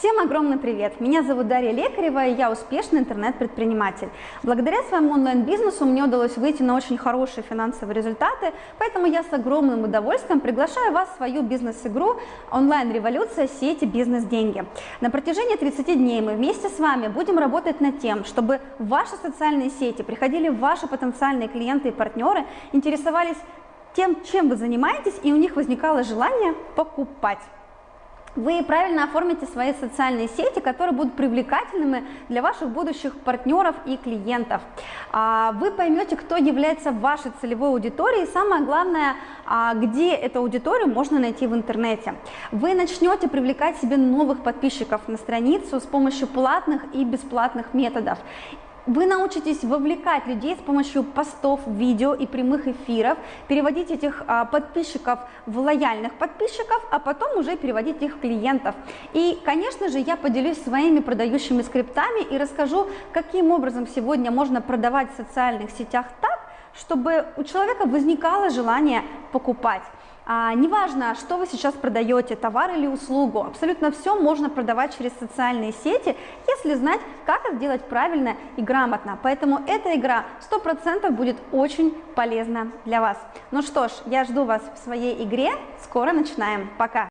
Всем огромный привет! Меня зовут Дарья Лекарева, и я успешный интернет-предприниматель. Благодаря своему онлайн-бизнесу мне удалось выйти на очень хорошие финансовые результаты, поэтому я с огромным удовольствием приглашаю вас в свою бизнес-игру «Онлайн-революция. Сети. Бизнес-деньги». На протяжении 30 дней мы вместе с вами будем работать над тем, чтобы в ваши социальные сети приходили ваши потенциальные клиенты и партнеры, интересовались тем, чем вы занимаетесь, и у них возникало желание покупать вы правильно оформите свои социальные сети, которые будут привлекательными для ваших будущих партнеров и клиентов. А, вы поймете, кто является вашей целевой аудиторией, и самое главное, а, где эту аудиторию можно найти в интернете. Вы начнете привлекать себе новых подписчиков на страницу с помощью платных и бесплатных методов. Вы научитесь вовлекать людей с помощью постов, видео и прямых эфиров, переводить этих а, подписчиков в лояльных подписчиков, а потом уже переводить их в клиентов. И, конечно же, я поделюсь своими продающими скриптами и расскажу, каким образом сегодня можно продавать в социальных сетях так, чтобы у человека возникало желание покупать. А, неважно, что вы сейчас продаете, товар или услугу, абсолютно все можно продавать через социальные сети, если знать, как это делать правильно и грамотно. Поэтому эта игра 100% будет очень полезна для вас. Ну что ж, я жду вас в своей игре, скоро начинаем, пока!